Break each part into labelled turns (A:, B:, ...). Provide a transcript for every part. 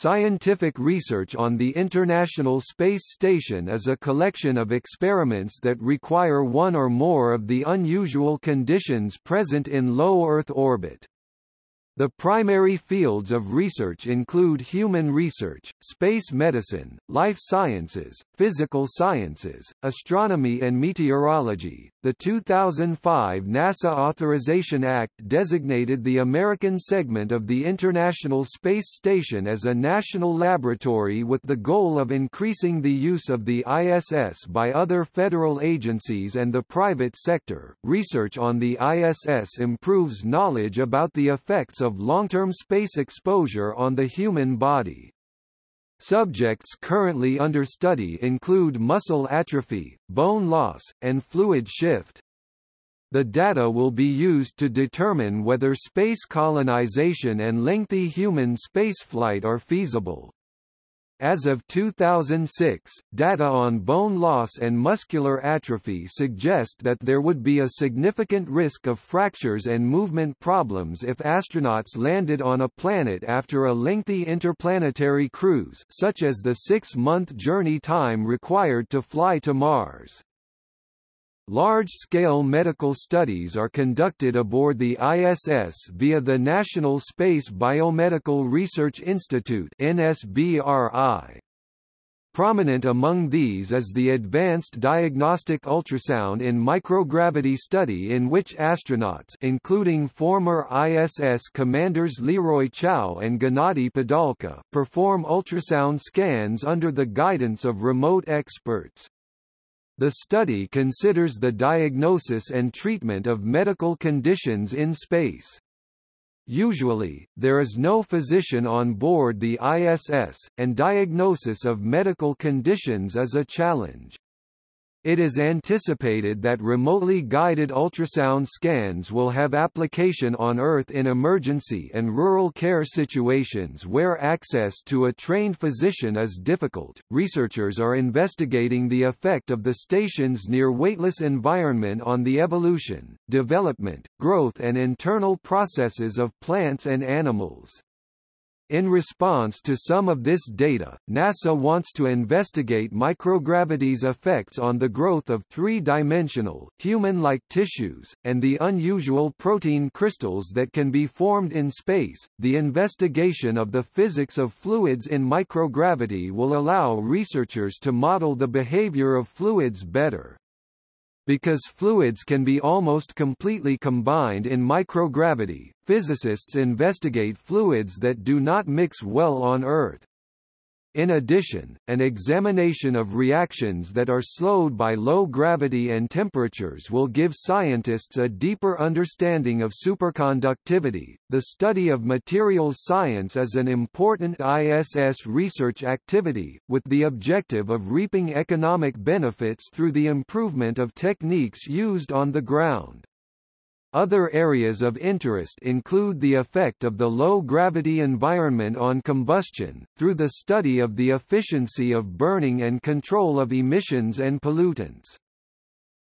A: Scientific research on the International Space Station is a collection of experiments that require one or more of the unusual conditions present in low Earth orbit. The primary fields of research include human research, space medicine, life sciences, physical sciences, astronomy and meteorology. The 2005 NASA Authorization Act designated the American segment of the International Space Station as a national laboratory with the goal of increasing the use of the ISS by other federal agencies and the private sector. Research on the ISS improves knowledge about the effects of long-term space exposure on the human body. Subjects currently under study include muscle atrophy, bone loss, and fluid shift. The data will be used to determine whether space colonization and lengthy human spaceflight are feasible. As of 2006, data on bone loss and muscular atrophy suggest that there would be a significant risk of fractures and movement problems if astronauts landed on a planet after a lengthy interplanetary cruise such as the six-month journey time required to fly to Mars. Large-scale medical studies are conducted aboard the ISS via the National Space Biomedical Research Institute NSBRI. Prominent among these is the Advanced Diagnostic Ultrasound in Microgravity study in which astronauts including former ISS commanders Leroy Chiao and Gennady Padalka perform ultrasound scans under the guidance of remote experts. The study considers the diagnosis and treatment of medical conditions in space. Usually, there is no physician on board the ISS, and diagnosis of medical conditions is a challenge. It is anticipated that remotely guided ultrasound scans will have application on Earth in emergency and rural care situations where access to a trained physician is difficult. Researchers are investigating the effect of the station's near weightless environment on the evolution, development, growth and internal processes of plants and animals. In response to some of this data, NASA wants to investigate microgravity's effects on the growth of three-dimensional, human-like tissues, and the unusual protein crystals that can be formed in space. The investigation of the physics of fluids in microgravity will allow researchers to model the behavior of fluids better. Because fluids can be almost completely combined in microgravity, physicists investigate fluids that do not mix well on Earth. In addition, an examination of reactions that are slowed by low gravity and temperatures will give scientists a deeper understanding of superconductivity. The study of materials science is an important ISS research activity, with the objective of reaping economic benefits through the improvement of techniques used on the ground. Other areas of interest include the effect of the low-gravity environment on combustion, through the study of the efficiency of burning and control of emissions and pollutants.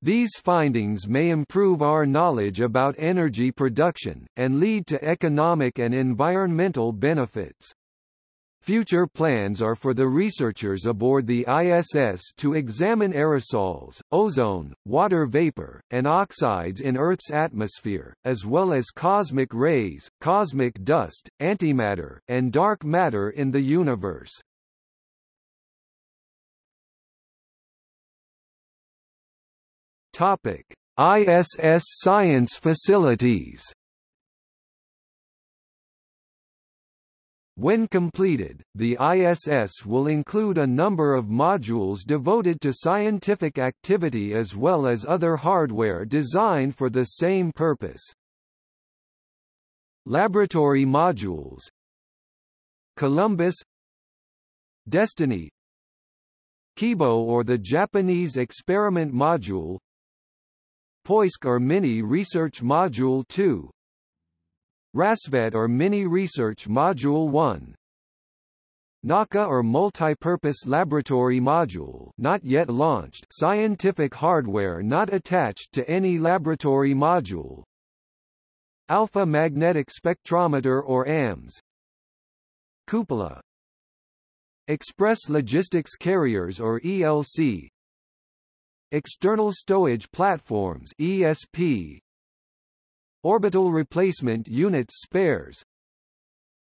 A: These findings may improve our knowledge about energy production, and lead to economic and environmental benefits. Future plans are for the researchers aboard the ISS to examine aerosols, ozone, water vapor, and oxides in Earth's atmosphere, as well as cosmic rays, cosmic dust, antimatter, and dark matter in the universe. Topic: ISS science facilities When completed, the ISS will include a number of modules devoted to scientific activity as well as other hardware designed for the same purpose. Laboratory modules. Columbus. Destiny. Kibo or the Japanese Experiment Module. Poisk or Mini Research Module 2 Rassvet or Mini Research Module 1 Nauka or Multi-Purpose Laboratory Module not yet launched. Scientific hardware not attached to any laboratory module. Alpha Magnetic Spectrometer or AMS Cupola. Express Logistics Carriers or ELC External Stowage Platforms ESP Orbital Replacement Units Spares.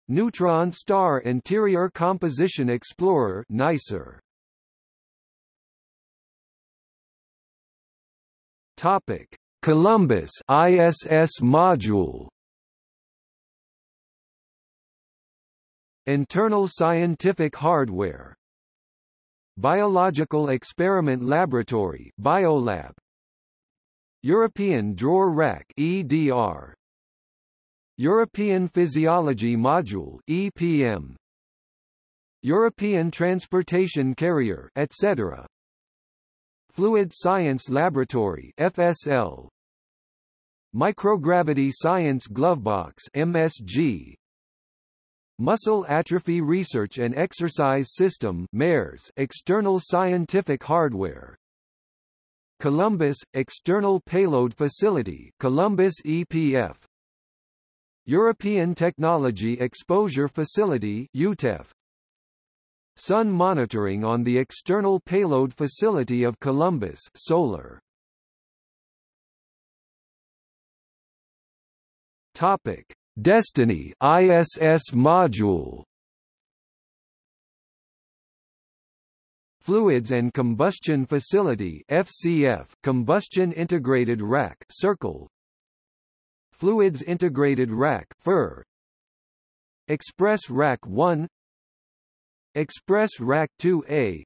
A: Neutron Star Interior Composition Explorer NICER. Topic. Columbus ISS module. Internal scientific hardware. Biological Experiment Laboratory Biolab European Drawer Rack EDR European Physiology Module EPM European Transportation Carrier etc Fluid Science Laboratory FSL Microgravity Science Glovebox MSG Muscle Atrophy Research and Exercise System MERS external scientific hardware Columbus External Payload Facility Columbus EPF European Technology Exposure Facility EuTEF Sun monitoring on the External Payload Facility of Columbus Solar. Topic. Destiny ISS module Fluids and Combustion Facility FCF Combustion Integrated Rack Circle. Fluids Integrated Rack FIR Express Rack 1 Express Rack 2A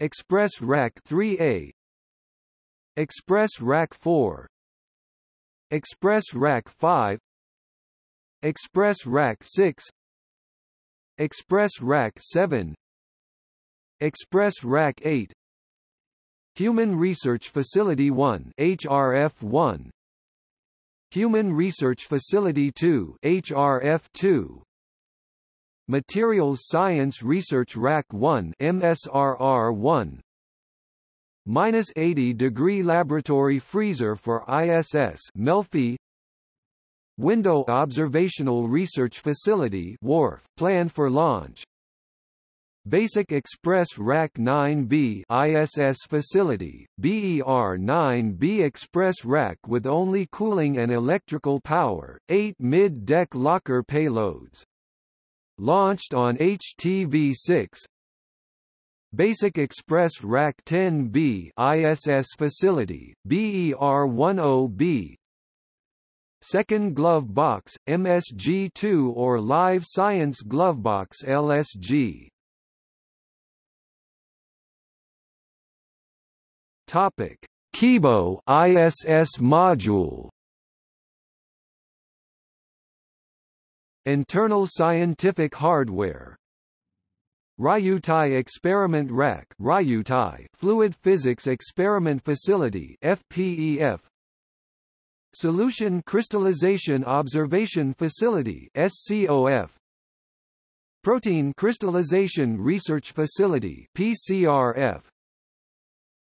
A: Express Rack 3A Express Rack 4 Express Rack 5 Express Rack 6 Express Rack 7 Express Rack 8 Human Research Facility 1 HRF 1 Human Research Facility 2 HRF 2 Materials Science Research Rack 1 MSRR 1 Minus 80 degree laboratory freezer for ISS Melfi. Window Observational Research Facility WRF, planned for launch Basic Express Rack 9B ISS facility, BER-9B Express Rack with only cooling and electrical power, 8 mid-deck locker payloads. Launched on HTV-6 Basic Express Rack 10B ISS facility, BER-10B Second Glove Box, MSG2 or Live Science Glovebox LSG. Topic: Kibo ISS module. Internal scientific hardware. Ryutai Experiment Rack Ryutai Fluid Physics Experiment Facility FPEF Solution Crystallization Observation Facility SCOF Protein Crystallization Research Facility PCRF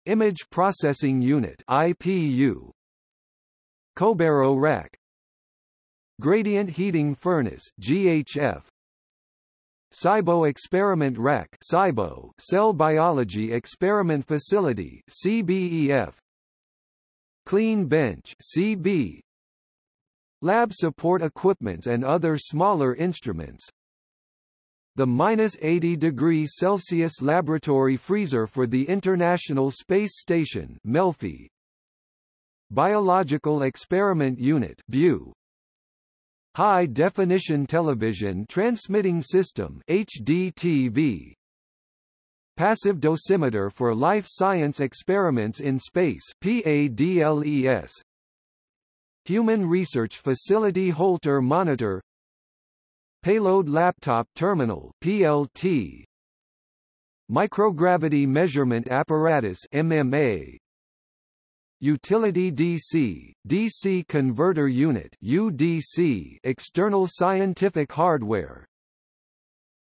A: Image Processing Unit IPU Kobairo Rack Gradient Heating Furnace GHF Saibo Experiment Rack Saibo Cell Biology Experiment Facility CBEF Clean Bench CB Lab support equipments and other smaller instruments The minus 80 degrees Celsius laboratory freezer for the International Space Station Melfi Biological Experiment Unit BU High Definition Television Transmitting System HDTV Passive dosimeter for life science experiments in space PADLES Human Research Facility Holter Monitor Payload Laptop Terminal PLT Microgravity Measurement Apparatus MMA Utility DC, DC Converter Unit UDC external scientific hardware.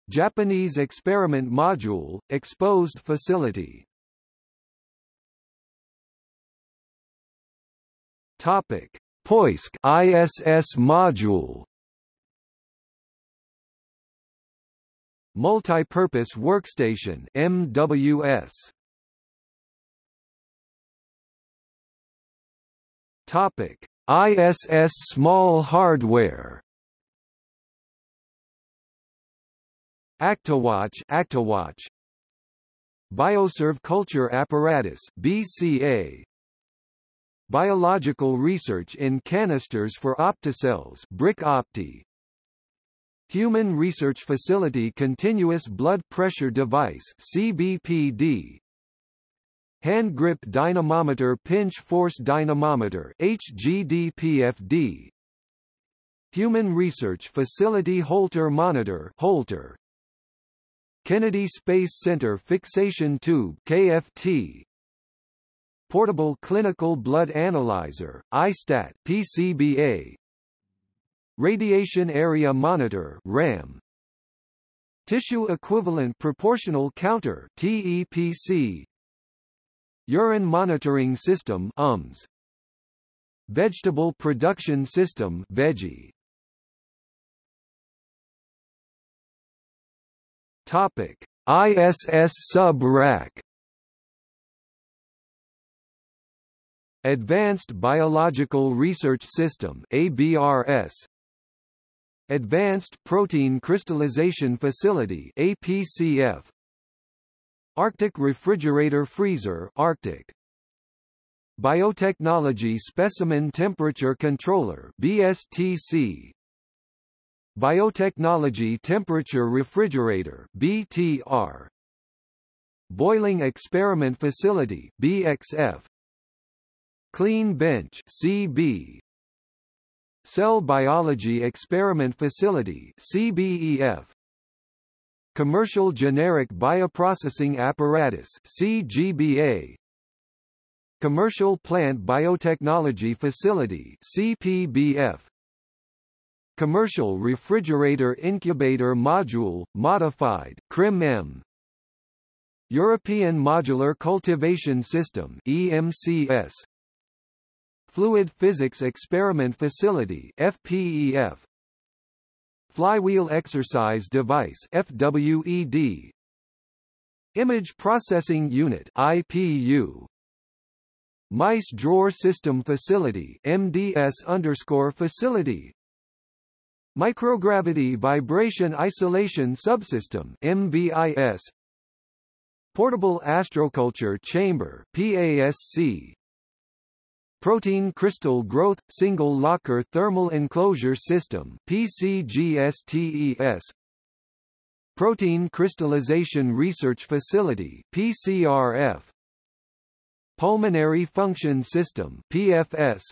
A: Japanese Experiment Module, Exposed Facility. Topic: Poisk ISS module. Multipurpose Workstation MWS. Topic: ISS small hardware. ActaWatch, ActiWatch Bioserve Culture Apparatus BCA Biological Research in Canisters for Opticells BRIC Opti Human Research Facility Continuous Blood Pressure Device CBPD Hand Grip Dynamometer Pinch Force Dynamometer HGDPFD Human Research Facility Holter Monitor Holter. Kennedy Space Center Fixation Tube KFT Portable Clinical Blood Analyzer ISTAT PCBA Radiation Area Monitor RAM. Tissue Equivalent Proportional Counter TEPC Urine Monitoring System UMS Vegetable Production System Veggie Topic: ISS sub-rack. Advanced Biological Research System ABRS Advanced Protein Crystallization Facility APCF Arctic Refrigerator Freezer Arctic. Biotechnology Specimen Temperature Controller BSTC Biotechnology Temperature Refrigerator BTR Boiling Experiment Facility BXF Clean Bench CB Cell Biology Experiment Facility CBEF Commercial Generic Bioprocessing Apparatus CGBA Commercial Plant Biotechnology Facility CPBF Commercial Refrigerator Incubator Module, Modified CRIM-M European Modular Cultivation System EMCS Fluid Physics Experiment Facility FPEF Flywheel Exercise Device FWED Image Processing Unit IPU Mice Drawer System Facility MDS underscore Facility. Microgravity Vibration Isolation Subsystem MVIS Portable Astroculture Chamber PASC Protein Crystal Growth Single Locker Thermal Enclosure System PCGSTES Protein Crystallization Research Facility PCRF Pulmonary Function System PFS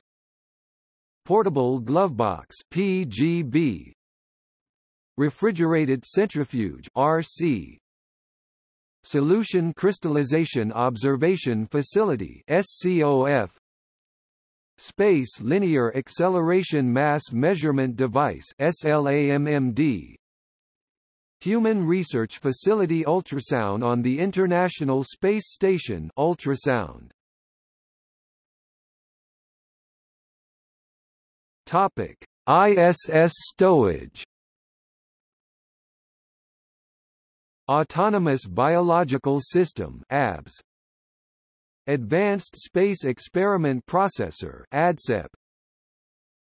A: Portable Glovebox PGB Refrigerated Centrifuge RC Solution Crystallization Observation Facility SCOF Space Linear Acceleration Mass Measurement Device SLAMMD Human Research Facility Ultrasound on the International Space Station ultrasound Topic: ISS stowage. Autonomous Biological System (ABS). Advanced Space Experiment Processor (ADSEP).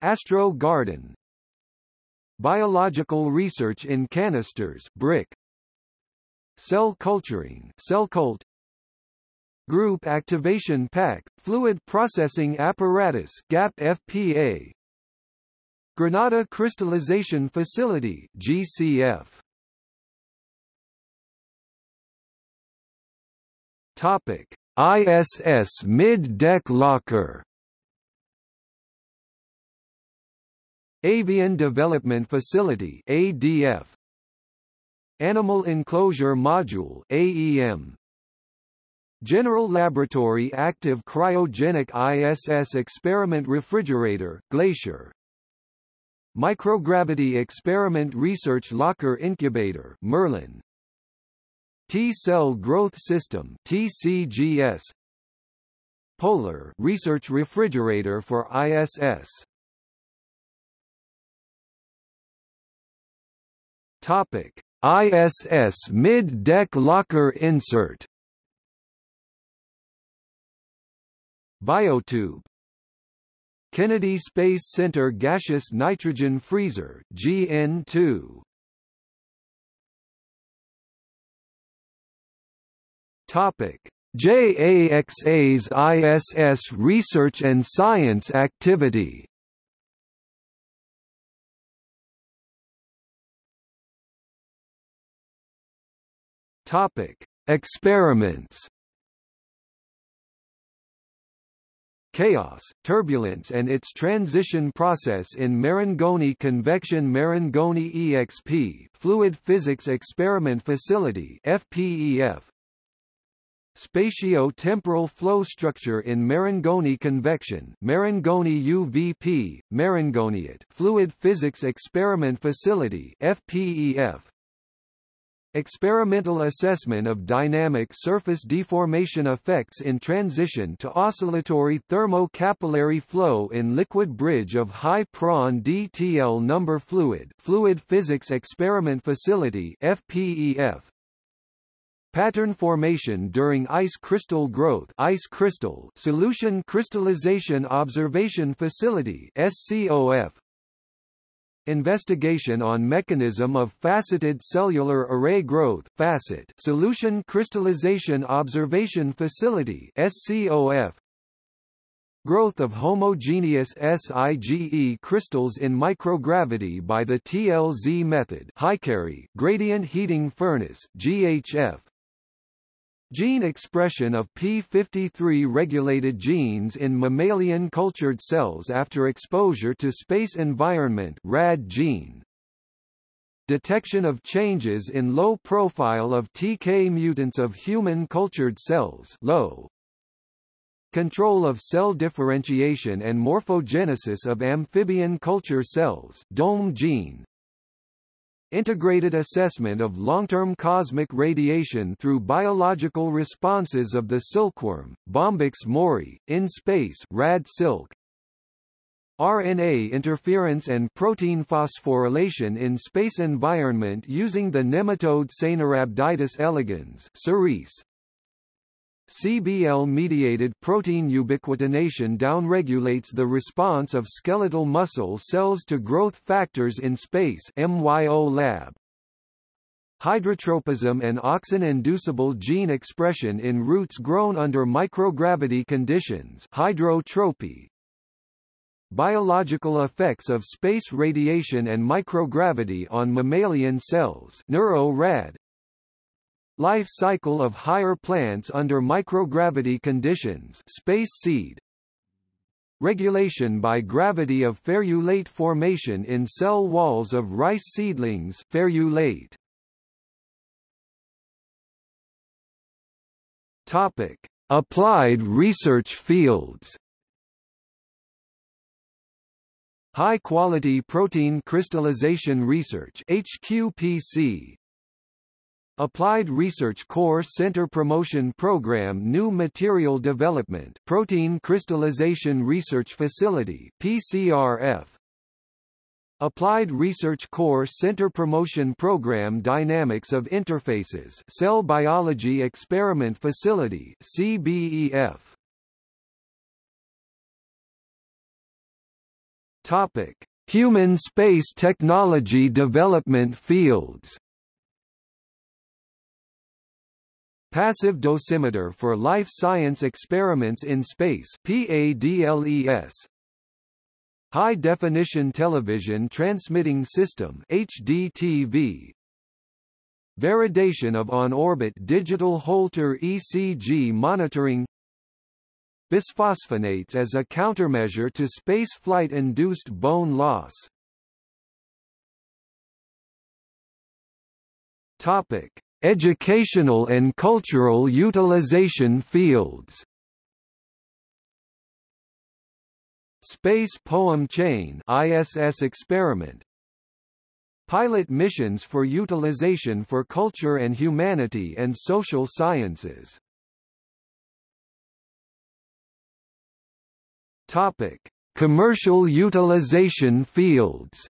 A: Astro Garden. Biological Research in Canisters (BRIC). Cell Culturing (CellCult). Group Activation Pack, Fluid Processing Apparatus GAP FPA Granada Crystallization Facility GCF Topic ISS Mid-Deck Locker. Avian Development Facility ADF Animal Enclosure Module AEM General Laboratory Active Cryogenic ISS Experiment Refrigerator Glacier. Microgravity Experiment Research Locker Incubator Merlin T-Cell Growth System TCGS Polar Research Refrigerator for ISS Topic. ISS mid-deck locker insert. Biotube. Kennedy Space Center Gaseous Nitrogen Freezer GN2 Topic. JAXA's ISS research and science activity. Topic. Experiments. Chaos, turbulence and its transition process in Marangoni Convection Marangoni EXP Fluid Physics Experiment Facility FPEF Spatio-temporal flow structure in Marangoni convection Marangoni UVP, Marangoniate Fluid Physics Experiment Facility FPEF Experimental assessment of dynamic surface deformation effects in transition to oscillatory thermo-capillary flow in liquid bridge of high Prandtl number fluid Fluid Physics Experiment Facility FPEF Pattern formation during ice crystal growth ice crystal Solution Crystallization Observation Facility SCOF Investigation on mechanism of faceted cellular array growth facet Solution Crystallization Observation Facility SCOF Growth of homogeneous SIGE crystals in microgravity by the TLZ method Hikari gradient heating furnace GHF Gene expression of p53-regulated genes in mammalian cultured cells after exposure to space environment RAD gene. Detection of changes in low profile of TK mutants of human cultured cells low. Control of cell differentiation and morphogenesis of amphibian culture cells DOME gene. Integrated assessment of long-term cosmic radiation through biological responses of the silkworm, Bombyx mori, in space rad silk. RNA interference and protein phosphorylation in space environment using the nematode Caenorhabditis elegans. CBL-mediated protein ubiquitination downregulates the response of skeletal muscle cells to growth factors in space. Hydrotropism and auxin-inducible gene expression in roots grown under microgravity conditions hydrotropy. Biological effects of space radiation and microgravity on mammalian cells neuro-rad. Life cycle of higher plants under microgravity conditions space seed Regulation by gravity of ferulate formation in cell walls of rice seedlings ferulate. Topic: Applied research fields. High-quality protein crystallization research HQPC Applied Research Core Center Promotion Program New Material Development Protein Crystallization Research Facility PCRF Applied Research Core Center Promotion Program Dynamics of Interfaces Cell Biology Experiment Facility CBEF Topic Human Space Technology Development Fields Passive dosimeter for life science experiments in space PADLES High definition television transmitting system HDTV Validation of on-orbit digital Holter ECG monitoring. Bisphosphonates as a countermeasure to space flight-induced bone loss. Topic Educational and cultural utilization fields. Space Poem Chain ISS experiment. Pilot missions for utilization for culture and humanity and social sciences. Topic: Commercial utilization fields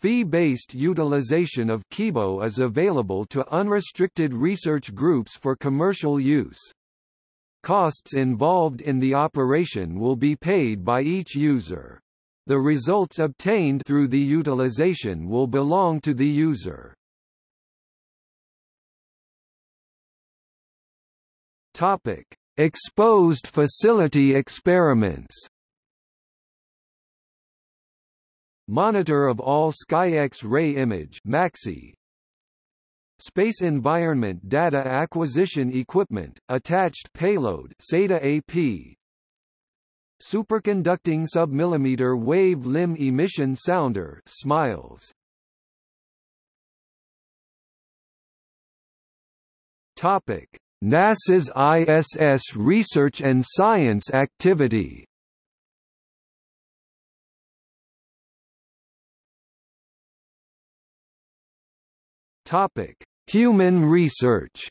A: Fee-based utilization of Kibo is available to unrestricted research groups for commercial use. Costs involved in the operation will be paid by each user. The results obtained through the utilization will belong to the user. Topic: Exposed facility experiments. Monitor of all Sky X-ray image (MAXI). Space Environment Data Acquisition Equipment, Attached Payload SATA AP Superconducting Submillimeter Wave Limb Emission Sounder SMILES. Topic. NASA's ISS research and science activity Topic: Human research.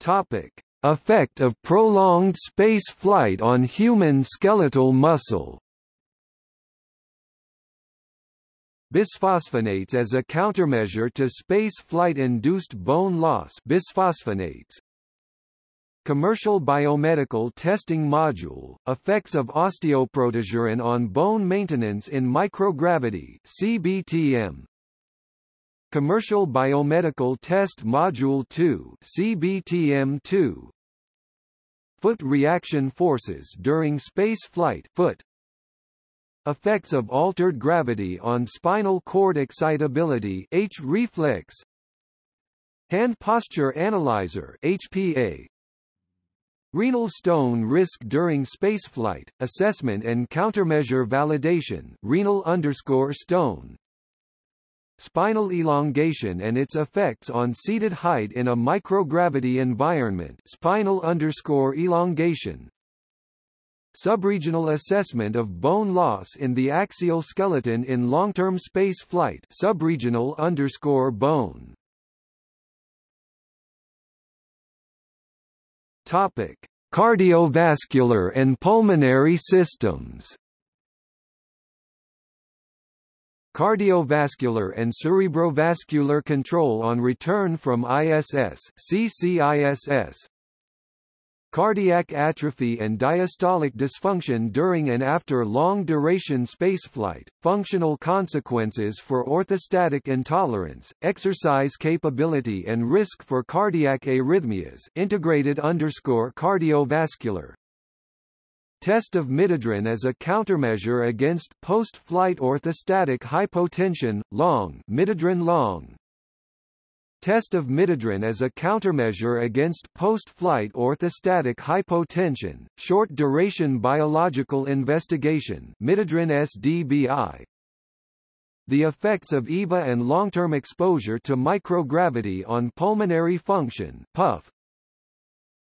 A: Topic: Effect of prolonged space flight on human skeletal muscle. Bisphosphonates as a countermeasure to space flight-induced bone loss bisphosphonates. Commercial Biomedical Testing Module, Effects of Osteoprotegerin on Bone Maintenance in Microgravity CBTM. Commercial Biomedical Test Module 2 CBTM2. Foot reaction forces during space flight foot. Effects of altered gravity on spinal cord excitability H reflex. Hand posture analyzer HPA Renal stone risk during spaceflight, assessment and countermeasure validation renal underscore stone. Spinal elongation and its effects on seated height in a microgravity environment spinal underscore elongation. Subregional assessment of bone loss in the axial skeleton in long-term space flight subregional underscore bone Topic: Cardiovascular and pulmonary systems. Cardiovascular and cerebrovascular control on return from ISS CCISS cardiac atrophy and diastolic dysfunction during and after long-duration spaceflight, functional consequences for orthostatic intolerance, exercise capability and risk for cardiac arrhythmias integrated underscore cardiovascular, Test of midodrine as a countermeasure against post-flight orthostatic hypotension, long midodrine long, Test of midodrine as a countermeasure against post-flight orthostatic hypotension, short-duration biological investigation midodrine SDBI. The effects of EVA and long-term exposure to microgravity on pulmonary function PUF,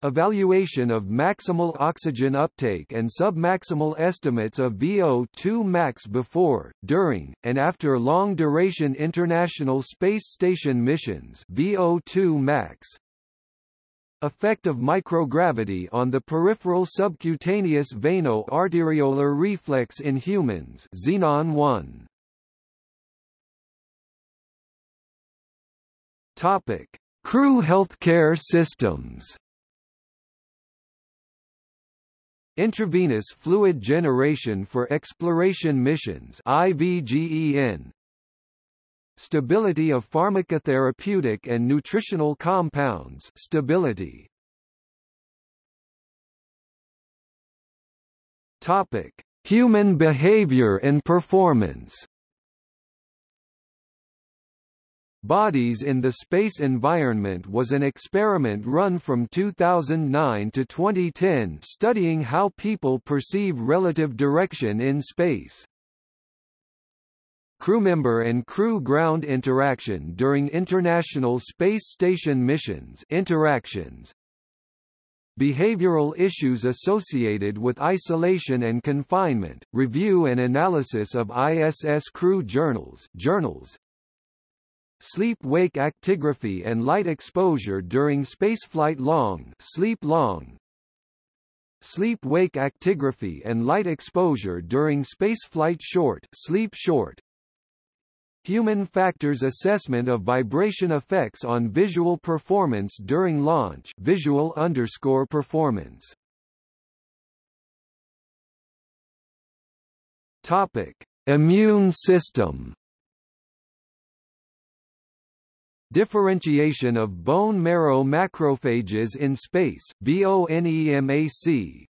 A: Evaluation of maximal oxygen uptake and submaximal estimates of VO2 max before, during, and after long-duration International Space Station missions VO2 max. Effect of microgravity on the peripheral subcutaneous veno-arteriolar reflex in humans Xenon 1. Topic: Crew healthcare systems Intravenous fluid generation for exploration missions IVGEN Stability of pharmacotherapeutic and nutritional compounds stability. Topic Human behavior and performance Bodies in the Space Environment was an experiment run from 2009 to 2010 studying how people perceive relative direction in space. Crewmember and crew ground interaction during International Space Station missions interactions, Behavioral issues associated with isolation and confinement, review and analysis of ISS crew journals, journals sleep-wake actigraphy and light exposure during spaceflight long sleep long sleep-wake actigraphy and light exposure during spaceflight short, sleep short, Human factors assessment of vibration effects on visual performance during launch visual underscore performance. Topic: Immune system. Differentiation of bone marrow macrophages in space BONEMAC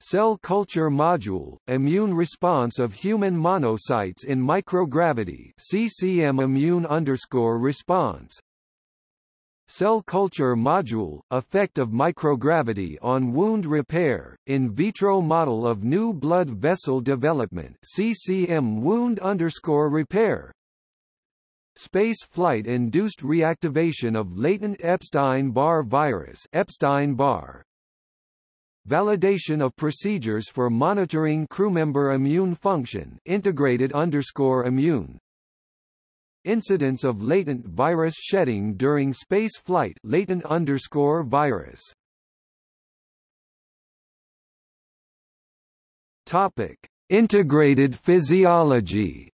A: Cell culture module, immune response of human monocytes in microgravity CCM immune underscore response. Cell culture module, effect of microgravity on wound repair, in vitro model of new blood vessel development CCM wound underscore repair. Space flight induced reactivation of latent Epstein-Barr virus Epstein-Barr, Validation of procedures for monitoring crewmember immune function integrated underscore immune. Incidence of latent virus shedding during space flight latent underscore virus. Topic: Integrated physiology.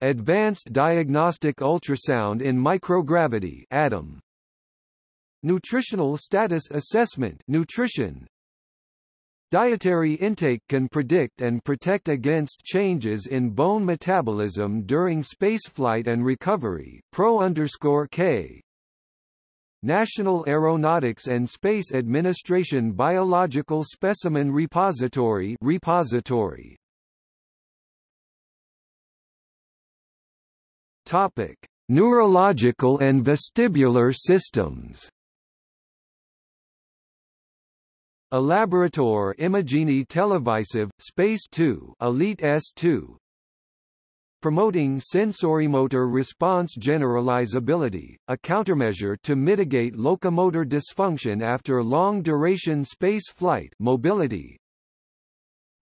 A: Advanced diagnostic ultrasound in microgravity ADUM Nutritional status assessment nutrition Dietary intake can predict and protect against changes in bone metabolism during spaceflight and recovery. Pro K. National Aeronautics and Space Administration Biological Specimen Repository repository. Topic: Neurological and vestibular systems. Elaboratori Immagini Televisive, Space 2 Elite S2 Promoting sensorimotor response generalizability, a countermeasure to mitigate locomotor dysfunction after long-duration space flight mobility.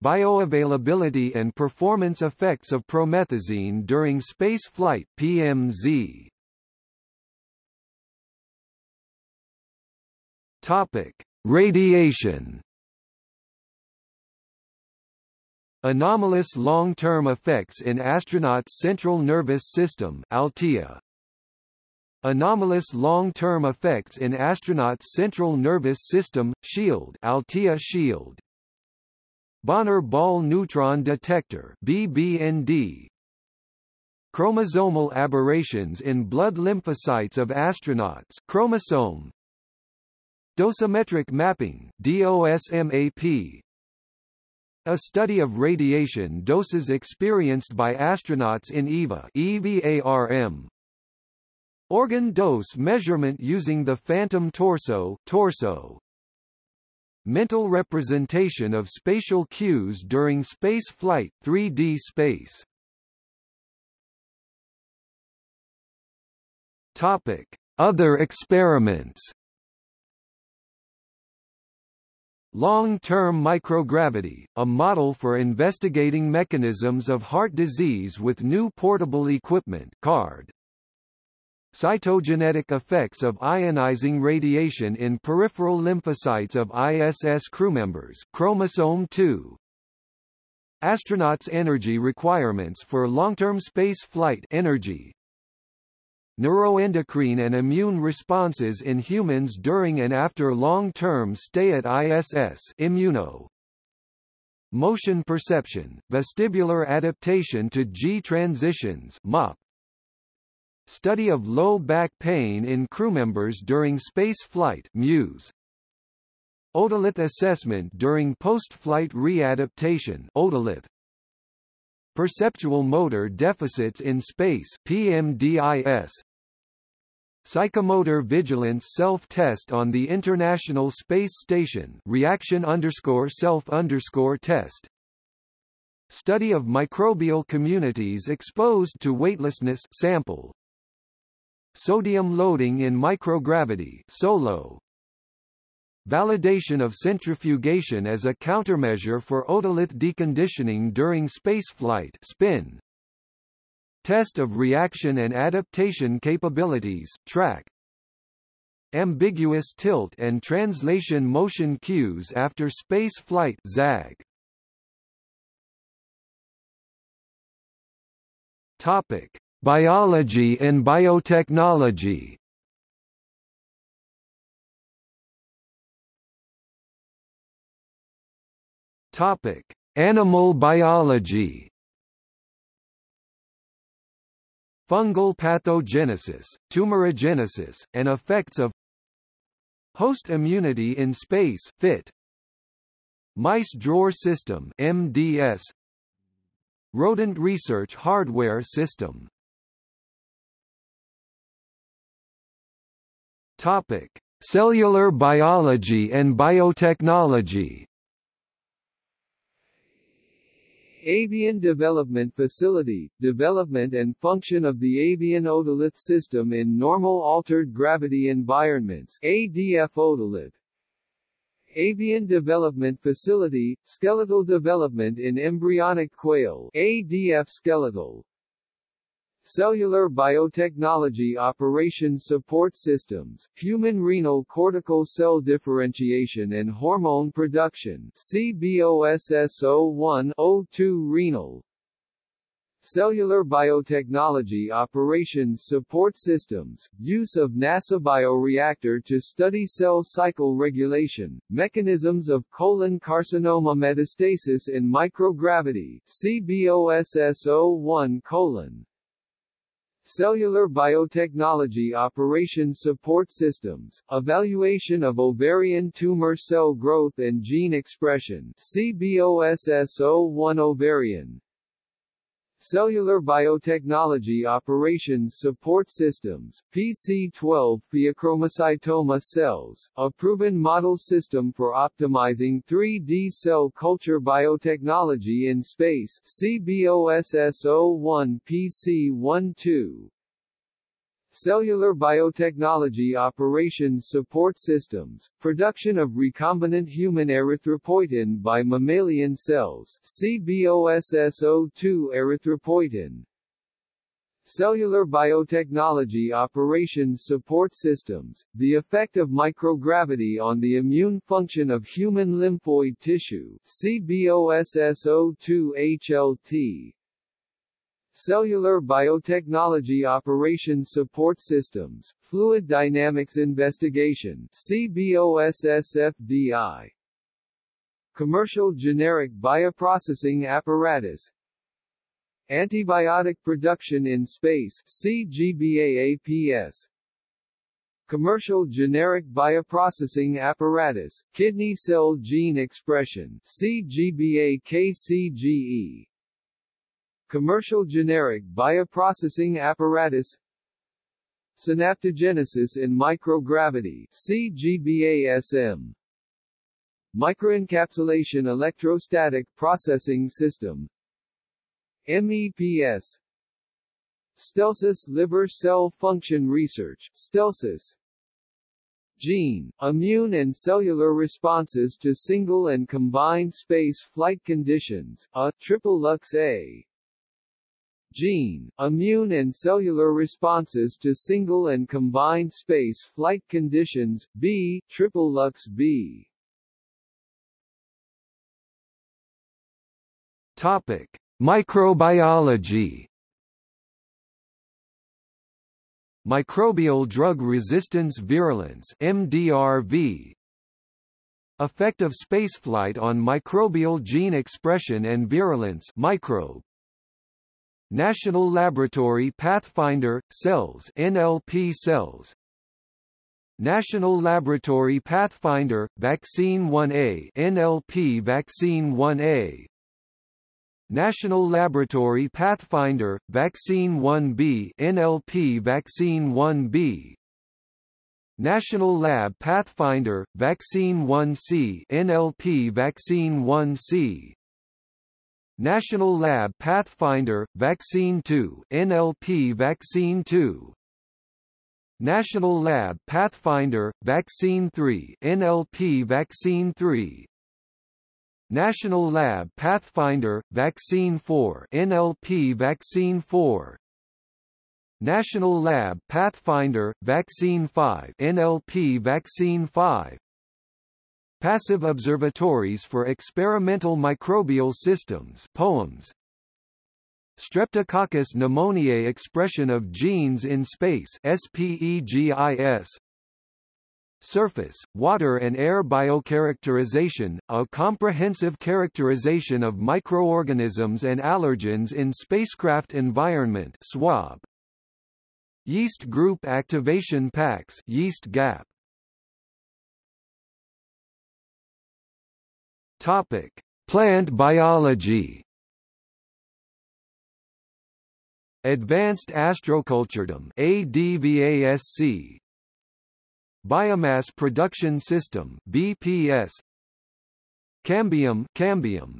A: Bioavailability and performance effects of promethazine during space flight PMZ. Topic: Radiation Anomalous long-term effects in astronauts' central nervous system Altea. Anomalous long-term effects in astronauts' central nervous system shield Altea shield. Bonner ball neutron detector BBND. Chromosomal aberrations in blood lymphocytes of astronauts chromosome Dosimetric mapping DOSMAP a study of radiation doses experienced by astronauts in EVA EVARM. Organ dose measurement using the phantom torso torso. Mental representation of spatial cues during space flight 3D space. Topic: Other experiments Long-term microgravity, a model for investigating mechanisms of heart disease with new portable equipment card. Cytogenetic effects of ionizing radiation in peripheral lymphocytes of ISS crewmembers chromosome 2. Astronauts' energy requirements for long-term space flight energy, neuroendocrine and immune responses in humans during and after long-term stay at ISS immuno. Motion perception, vestibular adaptation to G transitions MOP, study of low back pain in crewmembers during space flight MUSE, otolith assessment during post-flight readaptation otolith, Perceptual motor deficits in space PMDIS Psychomotor Vigilance Self-Test on the International Space Station reaction underscore self underscore test Study of microbial communities exposed to weightlessness sample Sodium loading in microgravity SOLO Validation of centrifugation as a countermeasure for otolith deconditioning during spaceflight spin Test of reaction and adaptation capabilities, track ambiguous tilt and translation motion cues after space flight ZAG. Topic: Biology and biotechnology. Topic: Animal biology. Fungal pathogenesis, tumorigenesis, and effects of host immunity in space FIT Mice Drawer System MDS Rodent Research Hardware System Topic: Cellular biology and biotechnology
B: Avian Development Facility, development and function of the avian otolith system in normal altered gravity environments ADF otolith. Avian Development Facility, skeletal development in embryonic quail ADF skeletal. Cellular Biotechnology Operation Support Systems, Human Renal Cortical Cell Differentiation and Hormone Production CBOSS01-02 Renal Cellular Biotechnology Operations Support Systems, use of NASA bioreactor to study cell cycle regulation, mechanisms of colon carcinoma metastasis in microgravity CBOSS01 colon. Cellular Biotechnology Operations Support Systems, Evaluation of Ovarian Tumor Cell Growth and Gene Expression CBOSS01 Ovarian Cellular Biotechnology Operations Support Systems, PC-12 pheochromocytoma cells, a proven model system for optimizing 3D cell culture biotechnology in space CBOSS01 PC-12 Cellular Biotechnology Operations Support Systems, production of recombinant human erythropoietin by mammalian cells CBOSS02 erythropoietin. Cellular Biotechnology Operations Support Systems, the effect of microgravity on the immune function of human lymphoid tissue CBOSS02 HLT Cellular Biotechnology Operations Support Systems, Fluid Dynamics Investigation CBOSSFDI Commercial Generic Bioprocessing Apparatus. Antibiotic Production in Space CGBAAPS Commercial Generic Bioprocessing Apparatus, Kidney Cell Gene Expression CGBA-KCGE Commercial generic bioprocessing apparatus Synaptogenesis in microgravity CGBASM Microencapsulation electrostatic processing system MEPS StelSys liver cell function research StelSys Gene, immune and cellular responses to single and combined space flight conditions, a triple lux A gene, immune and cellular responses to single and combined space flight conditions, B, triple lux B.
A: Topic: Microbiology. Microbial drug resistance virulence MDRV Effect of spaceflight on microbial gene expression and virulence microbe National Laboratory Pathfinder Cells NLP cells. National Laboratory Pathfinder Vaccine 1A NLP Vaccine 1A National Laboratory Pathfinder Vaccine 1B NLP Vaccine 1B National Lab Pathfinder Vaccine 1C NLP Vaccine 1C National Lab Pathfinder, Vaccine 2 NLP Vaccine 2 National Lab Pathfinder, Vaccine 3 NLP Vaccine 3 National Lab Pathfinder, Vaccine 4 NLP Vaccine 4 National Lab Pathfinder, Vaccine 5 NLP Vaccine 5 Passive Observatories for Experimental Microbial Systems POEMS Streptococcus pneumoniae expression of genes in space SPEGIS Surface, water and air biocharacterization, a comprehensive characterization of microorganisms and allergens in spacecraft environment SWAB. Yeast group activation packs yeast gap. Topic: Plant biology. Advanced Astroculturedom ADVASC Biomass Production System BPS Cambium Cambium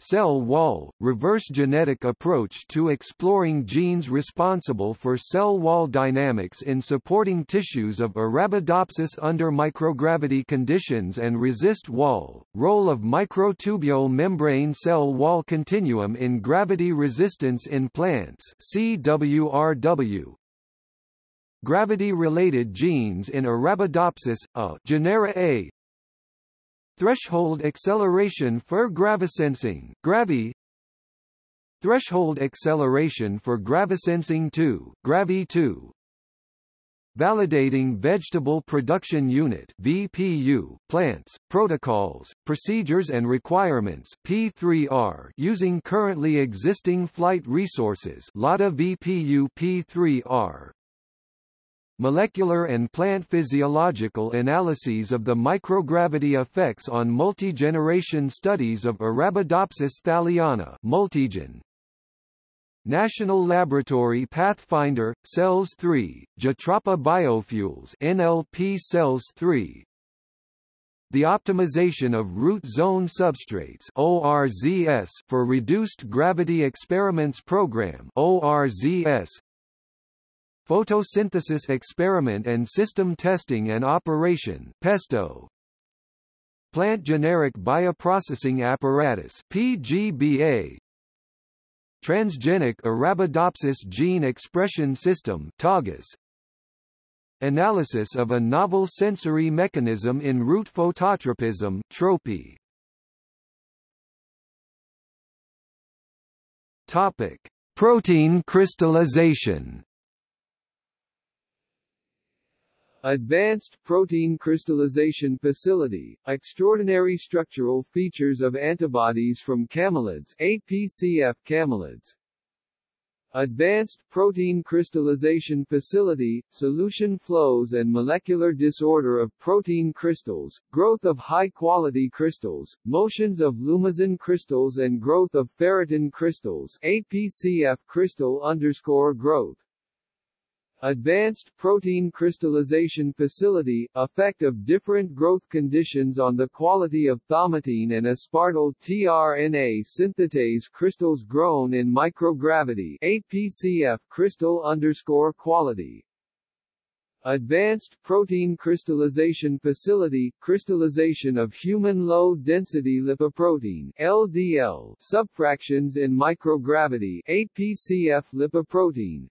A: Cell wall, reverse genetic approach to exploring genes responsible for cell wall dynamics in supporting tissues of Arabidopsis under microgravity conditions and resist wall, role of microtubule membrane cell wall continuum in gravity resistance in plants CWRW, Gravity-related genes in Arabidopsis, A. Genara A Threshold acceleration for gravisensing, Gravi. Threshold acceleration for gravisensing 2, Gravi2 Validating Vegetable Production Unit VPU, plants, protocols, procedures and requirements P3R using currently existing flight resources LADA VPU P3R molecular and plant physiological analyses of the microgravity effects on multi-generation studies of Arabidopsis thaliana multigen. National Laboratory Pathfinder, Cells 3, Jatropha Biofuels NLP Cells 3, the optimization of root zone substrates ORZS for reduced gravity experiments program ORZS Photosynthesis Experiment and System Testing and Operation PESTO. Plant Generic Bioprocessing Apparatus PGBA Transgenic Arabidopsis Gene Expression System TAGES Analysis of a novel sensory mechanism in root phototropism TROPI. Topic Protein crystallization
B: Advanced Protein Crystallization Facility, extraordinary structural features of antibodies from camelids APCF camelids. Advanced Protein Crystallization Facility, solution flows and molecular disorder of protein crystals, growth of high-quality crystals, motions of lumazine crystals and growth of ferritin crystals APCF crystal underscore growth. Advanced Protein Crystallization Facility, effect of different growth conditions on the quality of thaumatin and aspartyl tRNA synthetase crystals grown in microgravity APCF crystal underscore quality. Advanced Protein Crystallization Facility, crystallization of human low-density lipoprotein LDL subfractions in microgravity APCF lipoprotein,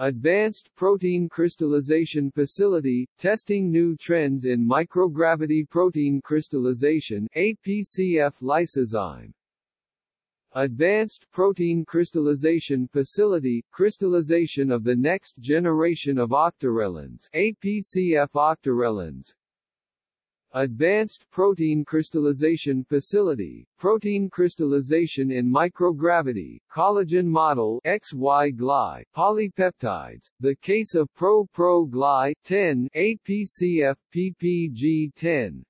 B: Advanced Protein Crystallization Facility, testing new trends in microgravity protein crystallization APCF lysozyme. Advanced Protein Crystallization Facility, crystallization of the next generation of octarellins APCF octarellins, Advanced Protein Crystallization Facility, protein crystallization in microgravity, collagen model XY-gly, polypeptides, the case of Pro-Pro-gly 10 APCF PPG10.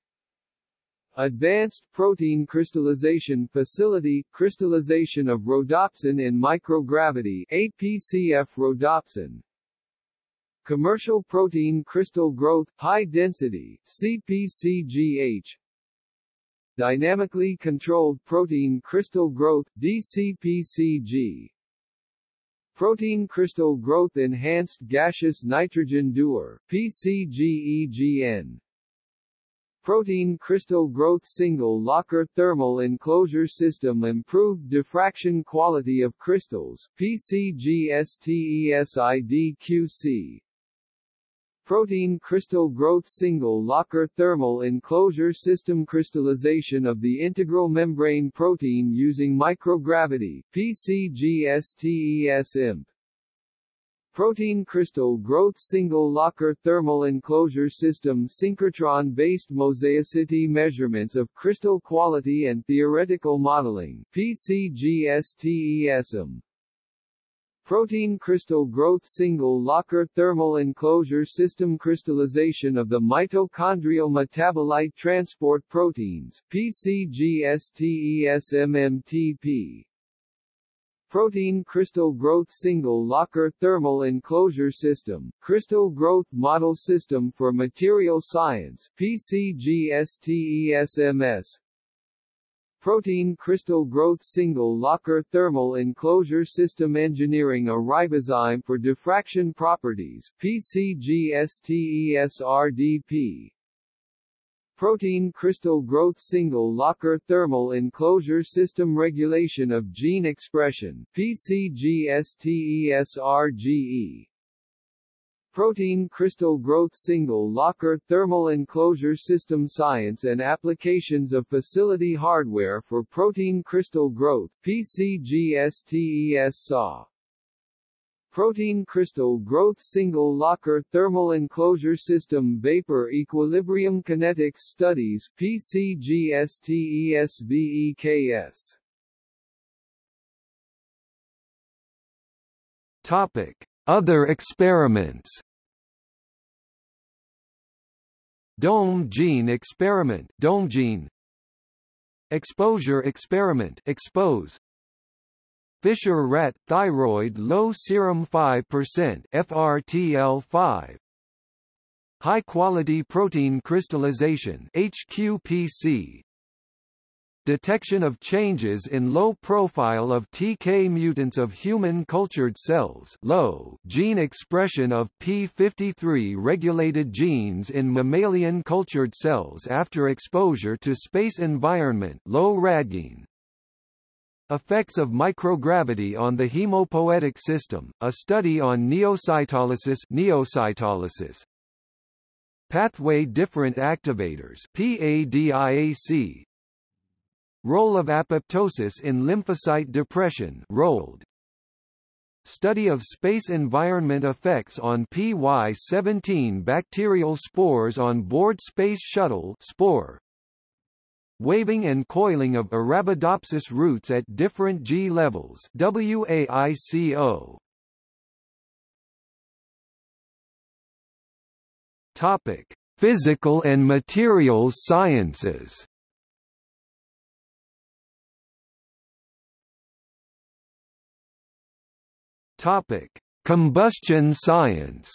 B: Advanced Protein Crystallization Facility, crystallization of rhodopsin in microgravity APCF rhodopsin, Commercial protein crystal growth high density CPCGH Dynamically controlled protein crystal growth DCPCG Protein crystal growth enhanced gaseous nitrogen Dewar PCGEGN Protein crystal growth single locker thermal enclosure system improved diffraction quality of crystals PCGSTESIDQC Protein crystal growth single locker thermal enclosure system crystallization of the integral membrane protein using microgravity PCGSTESIMP Protein crystal growth single locker thermal enclosure system synchrotron-based mosaicity measurements of crystal quality and theoretical modeling PCGSTESM Protein crystal growth single locker thermal enclosure system crystallization of the mitochondrial metabolite transport proteins PCGSTESMMTP Protein Crystal Growth Single Locker Thermal Enclosure System, Crystal Growth Model System for Material Science PCGSTESMS Protein Crystal Growth Single Locker Thermal Enclosure System Engineering a ribozyme for diffraction properties PCGSTESRDP Protein crystal growth single locker thermal enclosure system regulation of gene expression PCGSTESRGE Protein crystal growth single locker thermal enclosure system science and applications of facility hardware for protein crystal growth PCGSTES SAW Protein crystal growth single locker thermal enclosure system vapor equilibrium kinetics studies PCGSTESVEKS
A: Topic Other experiments. Dome gene experiment Dome gene Exposure experiment Expose. Fischer rat thyroid low serum 5% FRTL5 High quality protein crystallization HQPC Detection of changes in low profile of TK mutants of human cultured cells low gene expression of P53 regulated genes in mammalian cultured cells after exposure to space environment low radgene Effects of microgravity on the hemopoietic system, a study on neocytolysis, neocytolysis. Pathway different activators PADIAC. Role of apoptosis in lymphocyte depression ROLD. Study of space environment effects on PY17 bacterial spores on board Space Shuttle spore waving and coiling of Arabidopsis roots at different G levels WAICO. Topic: Physical and Materials Sciences. Topic: Combustion science.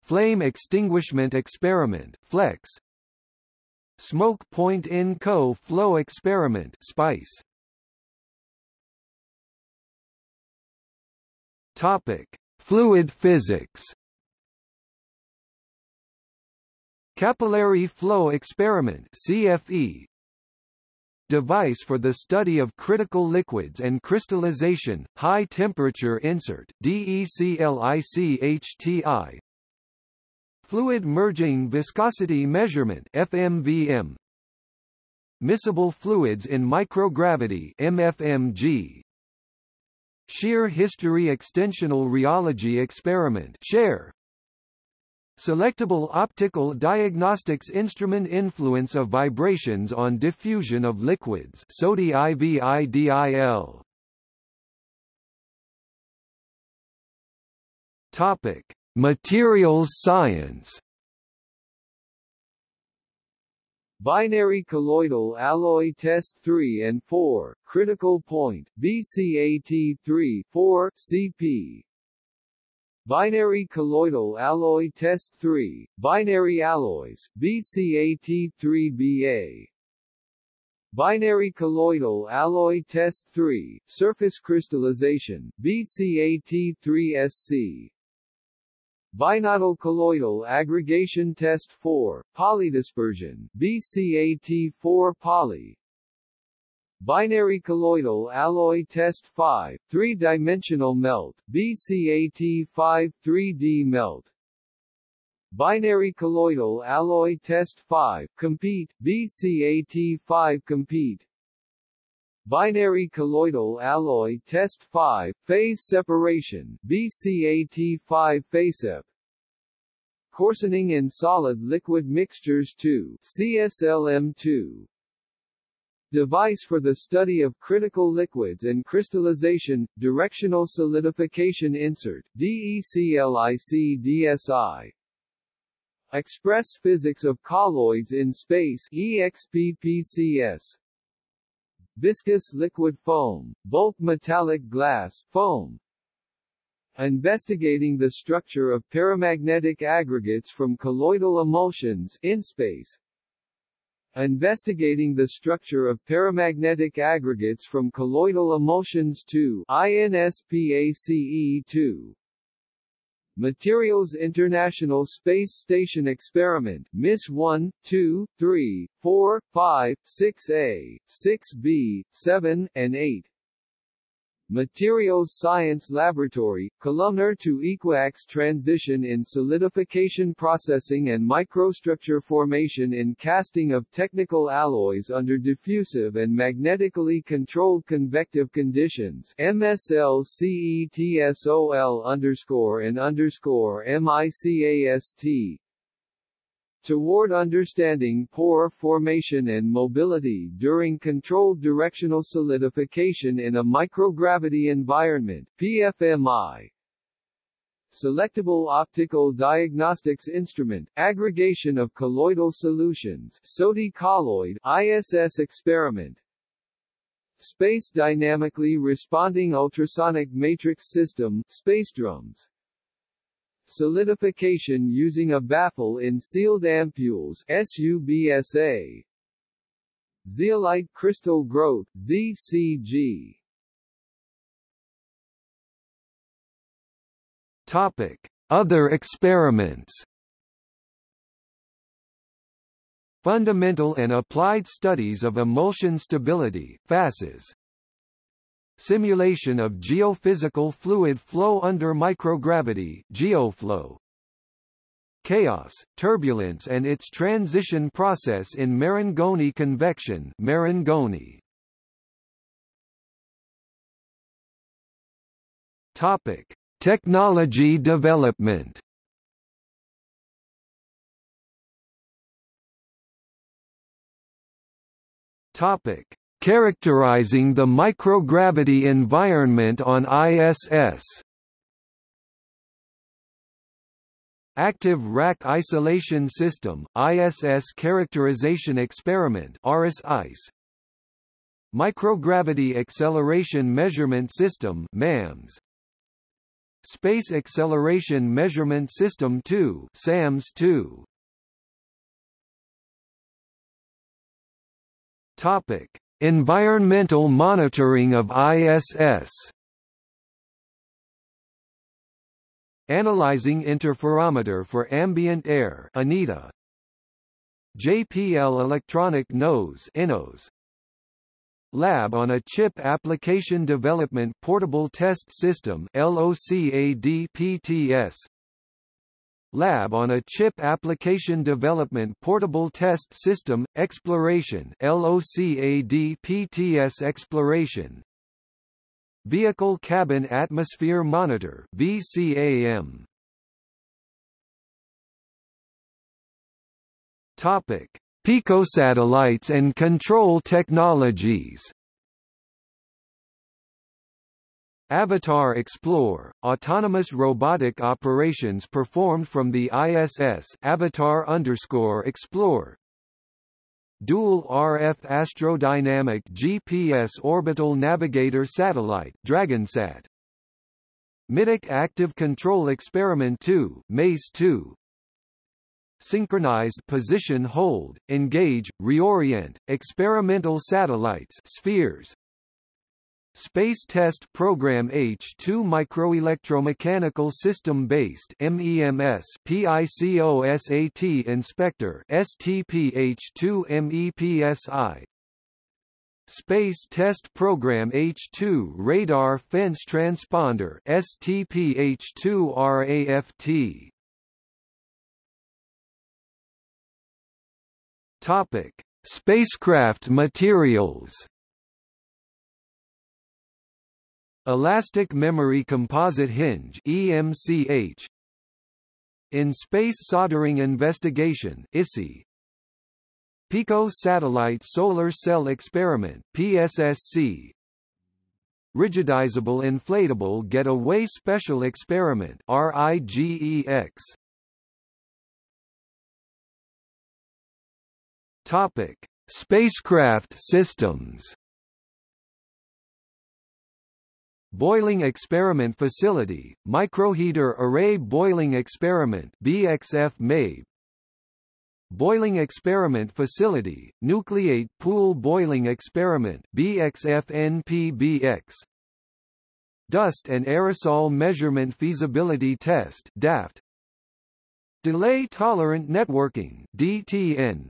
A: Flame extinguishment experiment FLEX. Smoke Point in Co Flow Experiment SPICE. Topic. Fluid physics. Capillary Flow Experiment CFE Device for the study of critical liquids and crystallization, high temperature insert DECLICHTI Fluid merging viscosity measurement FMVM Miscible fluids in microgravity MFMG Shear history extensional rheology experiment SHARE Selectable optical diagnostics instrument influence of vibrations on diffusion of liquids SODI IVIDIL Topic Materials science
B: Binary colloidal alloy test 3 and 4, critical point, BCAT 3 4 CP. Binary colloidal alloy test 3, binary alloys, BCAT 3 BA. Binary colloidal alloy test 3, surface crystallization, BCAT 3 SC. Binodal colloidal aggregation test 4, polydispersion, BCAT4 poly. Binary colloidal alloy test 5, three-dimensional melt, BCAT5 3D melt. Binary colloidal alloy test 5, compete, BCAT5 compete. Binary colloidal alloy test 5, phase separation, BCAT5 PhaseSep. Coarsening in solid-liquid mixtures 2, CSLM2. Device for the study of critical liquids and crystallization, directional solidification insert, DECLIC-DSI. Express physics of colloids in space, EXPPCS viscous liquid foam, bulk metallic glass foam, investigating the structure of paramagnetic aggregates from colloidal emulsions in space, investigating the structure of paramagnetic aggregates from colloidal emulsions to INSPACE2 Materials International Space Station Experiment MISS 1, 2, 3, 4, 5, 6A, 6B, 7, and 8 Materials Science Laboratory, columnar to equiax transition in solidification processing and microstructure formation in casting of technical alloys under diffusive and magnetically controlled convective conditions MSL CETSOL underscore and underscore MICAST toward understanding pore formation and mobility during controlled directional solidification in a microgravity environment PFMI. Selectable Optical Diagnostics Instrument, Aggregation of Colloidal Solutions SODI colloid ISS Experiment Space Dynamically Responding Ultrasonic Matrix System SpaceDrums Solidification using a baffle in sealed ampules SUBSA. Zeolite crystal growth ZCG.
A: Topic: Other experiments. Fundamental and Applied Studies of Emulsion Stability FASES Simulation of geophysical fluid flow under microgravity geoflow. Chaos, turbulence and its transition process in Marangoni convection Marangoni. Topic: Technology development. Topic: Characterizing the microgravity environment on ISS Active Rack Isolation System, ISS Characterization Experiment RICE Microgravity Acceleration Measurement System MAMS Space Acceleration Measurement System 2 SAMS 2 Topic Environmental monitoring of ISS Analyzing interferometer for ambient air ANITA. JPL electronic nose ENose Lab on a Chip Application Development Portable Test System LOCADPTS Lab on a Chip Application Development Portable Test System, Exploration LOCAD-PTS Exploration. Vehicle Cabin Atmosphere Monitor VCAM Topic: Picosatellites and control technologies Avatar Explore, autonomous robotic operations performed from the ISS Avatar underscore Explore. Dual RF Astrodynamic GPS Orbital Navigator Satellite DragonSat. Middeck Active Control Experiment 2 MACE 2 Synchronized Position Hold, Engage, Reorient, Experimental Satellites Spheres Space Test Program H2 Microelectromechanical System Based MEMS PICOSAT Inspector STP H2 Space Test Program H2 Radar Fence Transponder STP H2 RAFT Topic Spacecraft materials Elastic Memory Composite Hinge EMCH In Space Soldering Investigation ISI Pico Satellite Solar Cell Experiment PSSC Rigidizable Inflatable Getaway Special Experiment RIGEX Topic Spacecraft systems Boiling Experiment Facility, Microheater Array Boiling Experiment BXF MABE Boiling Experiment Facility, Nucleate Pool Boiling Experiment BXF-NPBX Dust and Aerosol Measurement Feasibility Test DAFT Delay Tolerant Networking DTN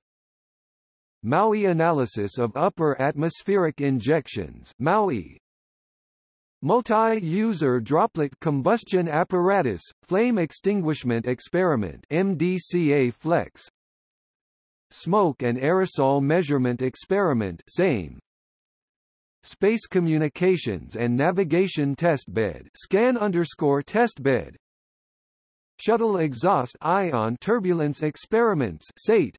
A: MAUI Analysis of Upper Atmospheric Injections MAUI Multi-User Droplet Combustion Apparatus, Flame Extinguishment Experiment MDCA Flex. Smoke and Aerosol Measurement Experiment SAME. Space Communications and Navigation Testbed Scan underscore Testbed Shuttle Exhaust Ion Turbulence Experiments SATE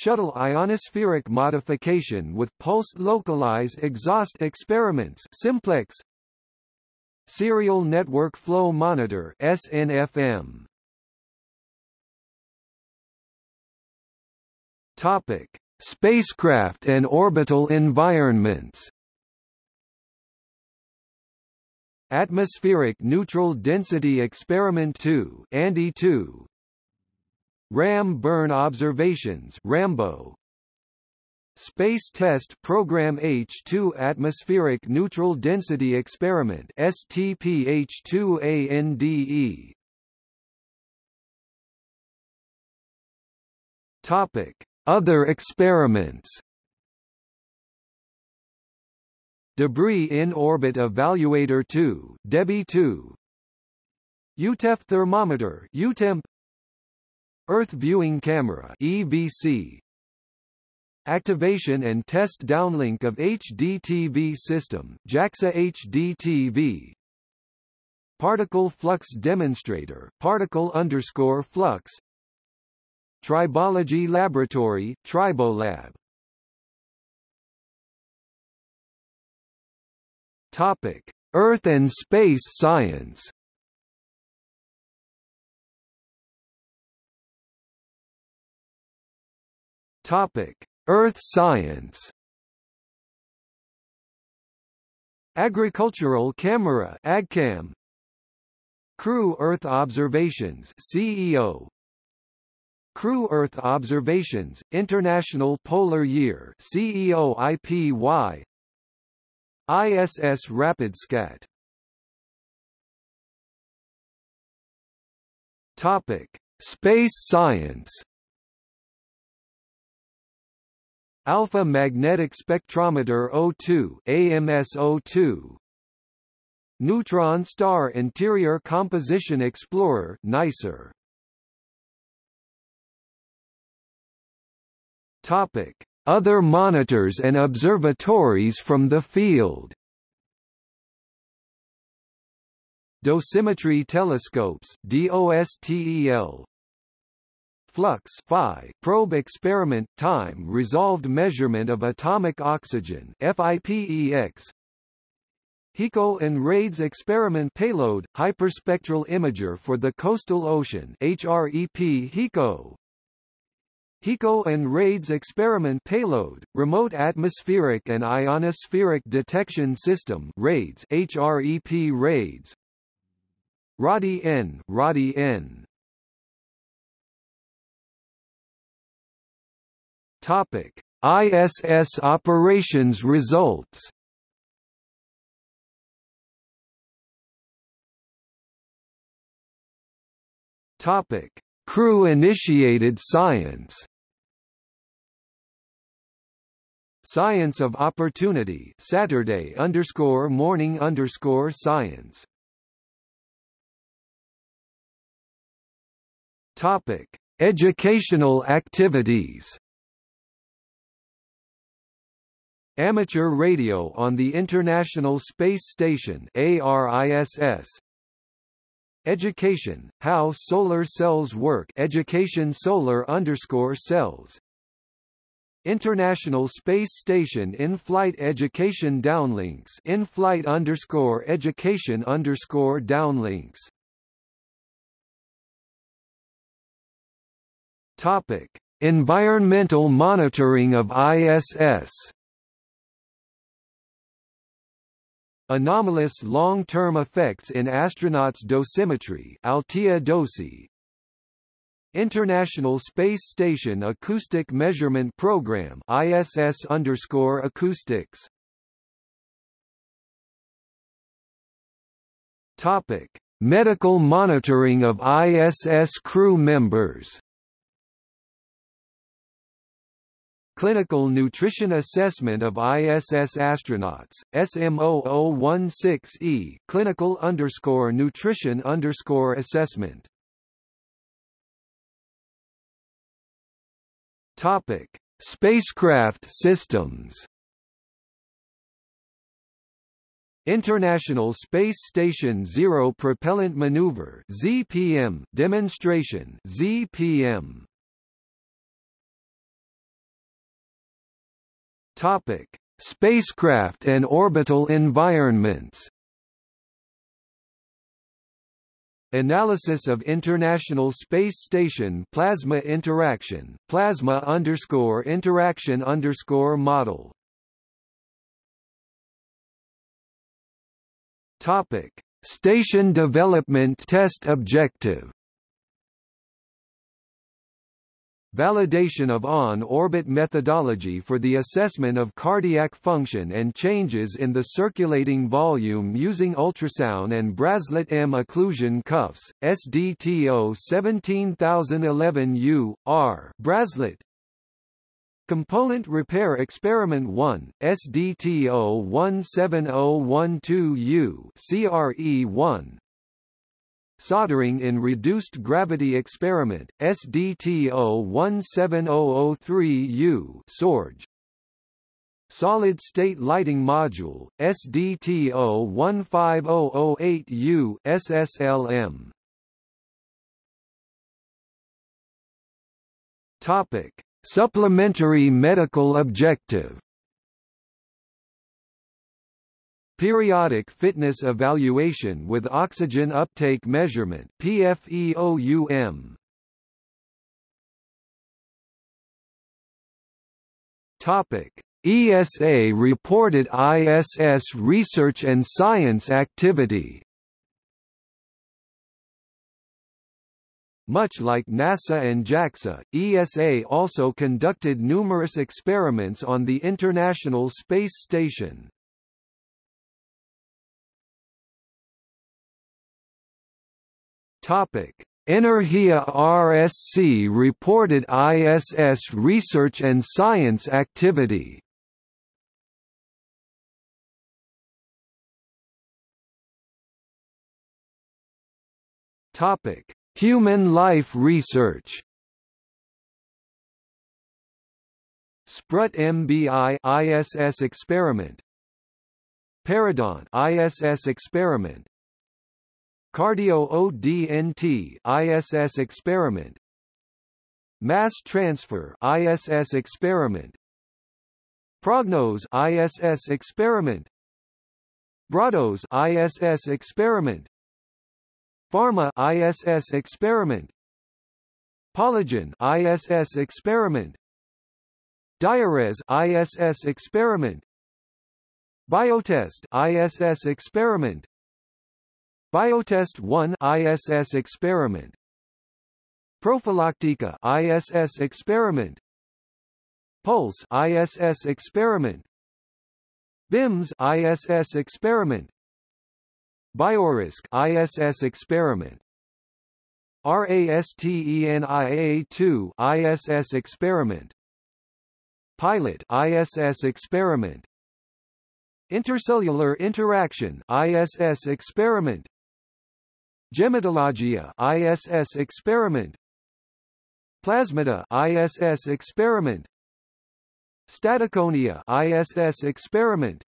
A: Shuttle ionospheric modification with pulsed localized exhaust experiments simplex. Serial Network Flow Monitor SNFM Topic Spacecraft and orbital environments. Atmospheric Neutral Density Experiment 2 ANDE 2 RAM burn observations RAMBO. Space Test Program H2 Atmospheric Neutral Density Experiment STP-H2ANDE Topic. Other experiments. Debris in Orbit Evaluator 2 DEBI 2 EuTEF thermometer EuTEMP Earth Viewing Camera EVC Activation and test downlink of HDTV system JAXA HDTV Particle flux demonstrator particle underscore flux. Tribology laboratory Tribolab. Topic Earth and space science Topic: Earth science. Agricultural Camera (AgCam). Crew Earth Observations (CEO). Crew Earth Observations International Polar Year CEO IPY ISS RapidScat Topic Space Science Alpha Magnetic Spectrometer O2 AMS-02 Neutron Star Interior Composition Explorer NICER. Topic. Other monitors and observatories from the field. Dosimetry telescopes DOSTEL flux phi probe experiment time resolved measurement of atomic oxygen FIPEX HICO and RAIDS experiment payload hyperspectral imager for the coastal ocean HREP HICO HICO and RAIDS experiment payload remote atmospheric and ionospheric detection system RAIDS HREP RAIDS RADI N Topic: ISS operations results. Topic: Crew-initiated science. Science of Opportunity Saturday underscore morning underscore science. Topic: Educational activities. Amateur radio on the International Space Station ARISS. Education: How solar cells work. Education solar underscore cells. International Space Station in-flight education downlinks in-flight underscore education underscore downlinks Topic: Environmental monitoring of ISS. Anomalous long-term effects in astronauts' dosimetry Altea Dosi. International Space Station Acoustic Measurement Program ISS underscore acoustics. Topic: Medical monitoring of ISS crew members. Clinical Nutrition Assessment of ISS Astronauts, SM0016E, Clinical underscore Nutrition underscore Assessment. Topic: Spacecraft systems. International Space Station Zero Propellant Maneuver (ZPM) demonstration (ZPM). Topic: Spacecraft and orbital environments. Analysis of International Space Station plasma interaction, plasma underscore interaction underscore model. Topic: Station development test objective. Validation of on-orbit methodology for the assessment of cardiac function and changes in the circulating volume using ultrasound and Braslet M occlusion cuffs, SDTO 17011U, R Braslet, Component Repair Experiment 1, SDTO 17012U CRE1 Soldering in Reduced Gravity Experiment, SDTO 17003U SORG. Solid State Lighting Module, SDTO 15008U SSLM. Topic: Supplementary medical objective Periodic fitness evaluation with oxygen uptake measurement PFEOUM. Topic: ESA reported ISS research and science activity. Much like NASA and JAXA, ESA also conducted numerous experiments on the International Space Station. Topic: Energia RSC reported ISS research and science activity. Topic: Human life research. Sprut MBI ISS experiment. Peridot ISS experiment. Cardio ODNT ISS experiment. Mass transfer ISS experiment. Prognos ISS experiment. Brados ISS experiment. Pharma ISS experiment. Polygen ISS experiment. Diares ISS experiment. Biotest ISS experiment Biotest 1 ISS experiment. Prophylactica ISS experiment. Pulse ISS experiment. BIMS ISS experiment. Biorisk ISS experiment. RASTENIA2 ISS experiment. Pilot ISS experiment. Intercellular interaction ISS experiment Gematologia ISS experiment. Plasmida ISS experiment. Staticonia ISS experiment.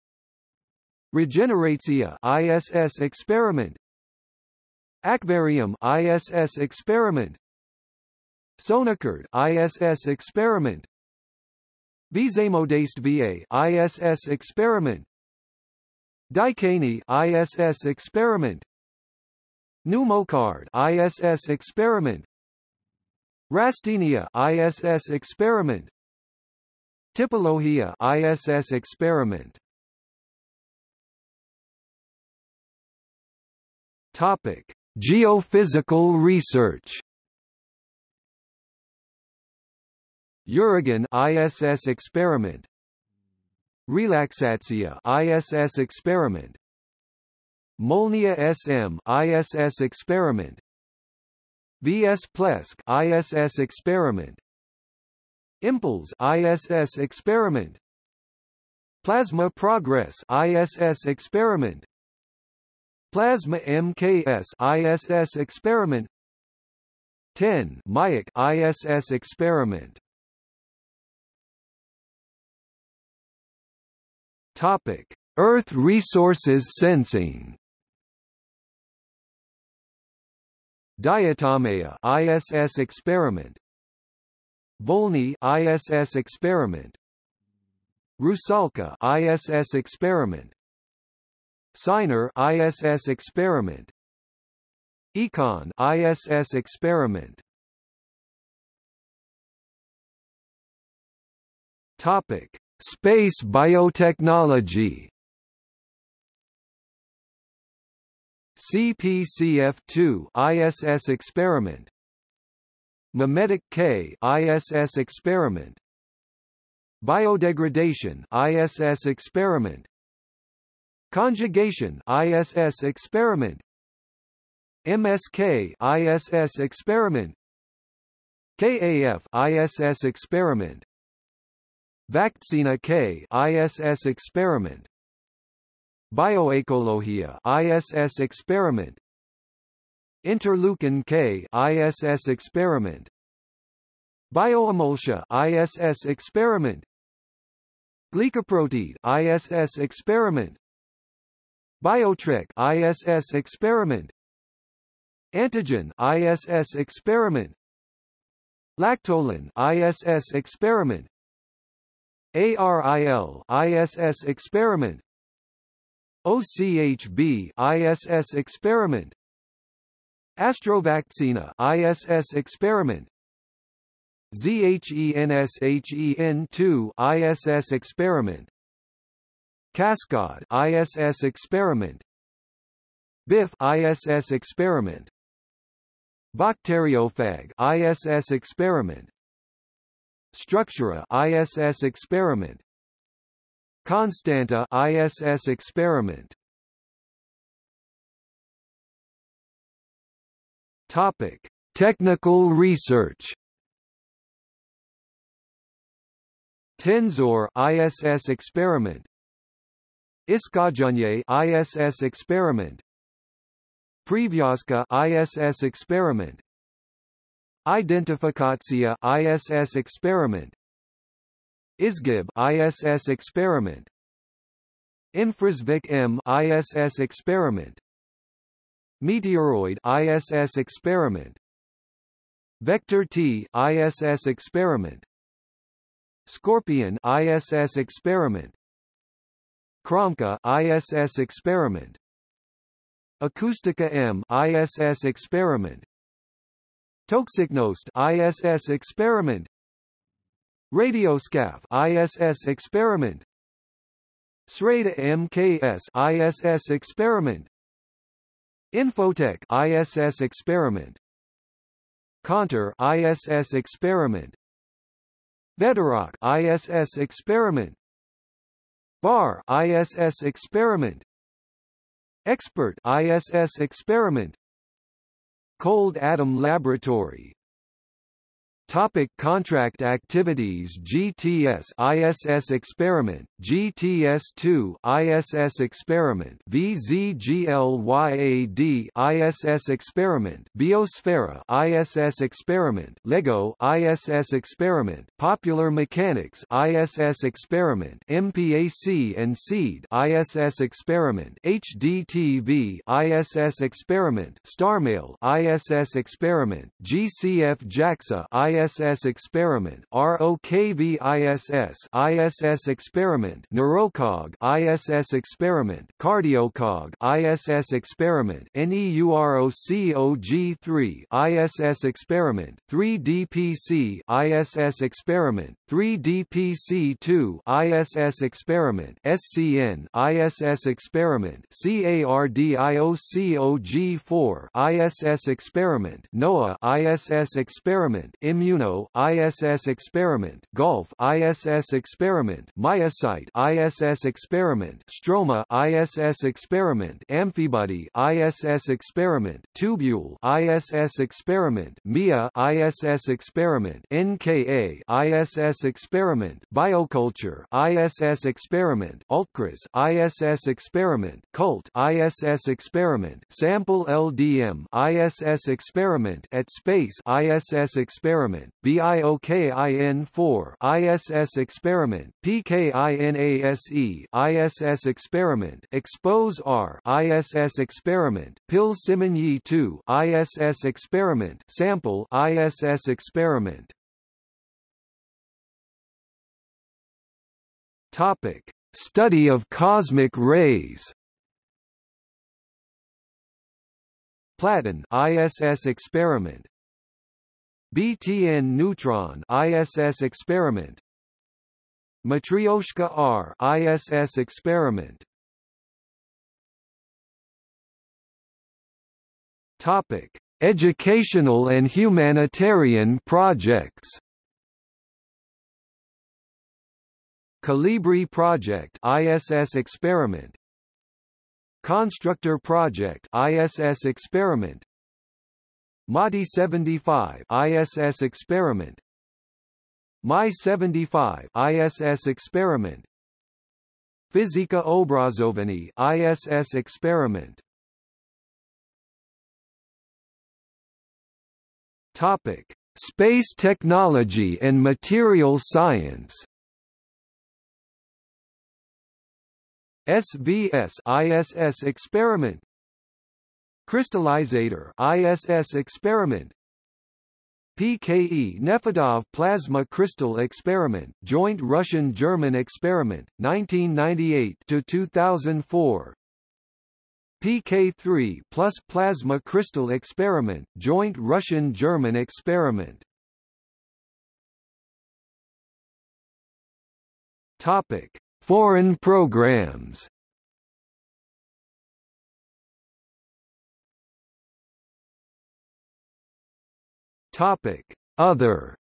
A: Regeneratia ISS experiment. Aquarium ISS experiment. Sonokard ISS experiment. Vizemodeste VA ISS experiment. Dicani ISS experiment Pneumocard ISS experiment. Rastenia ISS experiment. Typologia ISS experiment. Topic. Geophysical research. Uragan ISS experiment. Relaxatia ISS experiment Molnia SM ISS experiment. VS Plesk ISS experiment. Impulse ISS experiment. Plasma Progress ISS experiment. Plasma MKS ISS experiment. 10 Mayak ISS experiment. Topic Earth resources sensing Diatomea ISS experiment. Volny ISS experiment. Rusalka ISS experiment. Siner ISS experiment. Econ ISS experiment. Topic Space biotechnology CPCF2 ISS experiment. Memetic K ISS experiment. Biodegradation ISS experiment. Conjugation ISS experiment. MSK ISS experiment. KAF ISS experiment. Vakcina K ISS experiment Bioecologia ISS experiment. Interleukin K ISS experiment. Bioemulsia ISS experiment. Glycoproteid ISS experiment. Biotrek ISS experiment. Antigen ISS experiment. Lactolin ISS experiment. ARIL ISS experiment OCHB ISS experiment. Astrovaccina ISS experiment. ZHENSHEN2 ISS experiment. Cascade ISS experiment. BIF ISS experiment. Bacteriophage ISS experiment. Structura ISS experiment Constanta ISS experiment. Topic Technical research. Tensor ISS experiment. Iskajanye ISS experiment. Privyaska ISS experiment. Identifikatia ISS experiment ISGIB ISS experiment Infrasvik M ISS experiment Meteoroid ISS experiment Vector T ISS experiment Scorpion ISS experiment Kramka ISS experiment Acoustica M ISS experiment Toxicnost ISS experiment Radioscaf ISS experiment. Sreda MKS ISS experiment. Infotech ISS experiment. Contour ISS experiment. Veterock ISS experiment. Bar ISS experiment. Expert ISS experiment. Cold Atom Laboratory Topic contract activities GTS ISS experiment GTS2 ISS experiment VZGLYAD ISS experiment Biosphera ISS experiment LEGO ISS experiment Popular Mechanics ISS experiment MPAC and SEED ISS experiment HDTV ISS experiment StarMail ISS experiment GCF JAXA ISS ISS experiment ROKV ISS experiment Neurocog ISS experiment Cardiocog ISS experiment NEUROCOG3 ISS experiment 3DPC ISS experiment 3DPC2 ISS experiment SCN ISS experiment CARDIOCOG4 ISS experiment NOAA ISS experiment Immu Immuno ISS experiment Golf ISS experiment Myosite ISS experiment Stroma ISS experiment Amphibody ISS experiment Tubule ISS experiment MIA ISS experiment NKA ISS experiment Bioculture ISS experiment Altcras ISS experiment Cult ISS experiment Sample LDM ISS experiment at Space ISS experiment experiment BIOKIN4 ISS experiment PKINASE ISS experiment Expose R ISS experiment Pil Simonyi 2 ISS experiment Sample ISS experiment. Topic Study of cosmic rays. Platon ISS experiment BTN neutron ISS experiment. Matryoshka R ISS experiment. Topic Educational and humanitarian projects. Calibri Project ISS experiment. Constructor Project ISS experiment MADI 75 ISS experiment. My 75 ISS experiment. Fizika Obrazovani ISS experiment. Topic Space technology and material science. SVS ISS experiment Crystallizator ISS experiment. PKE Nefedov plasma crystal experiment joint Russian-German experiment 1998 to 2004 PK3 plus plasma crystal experiment joint Russian-German experiment. Topic Foreign programs Topic: Other.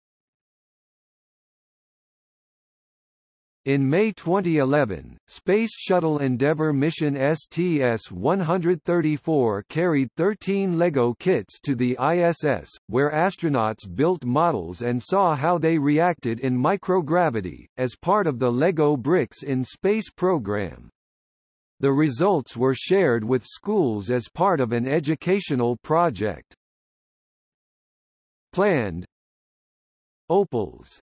A: In May 2011, Space Shuttle Endeavour mission STS-134 carried 13 LEGO kits to the ISS, where astronauts built models and saw how they reacted in microgravity, as part of the LEGO Bricks in Space program. The results were shared with schools as part of an educational project planned. Opals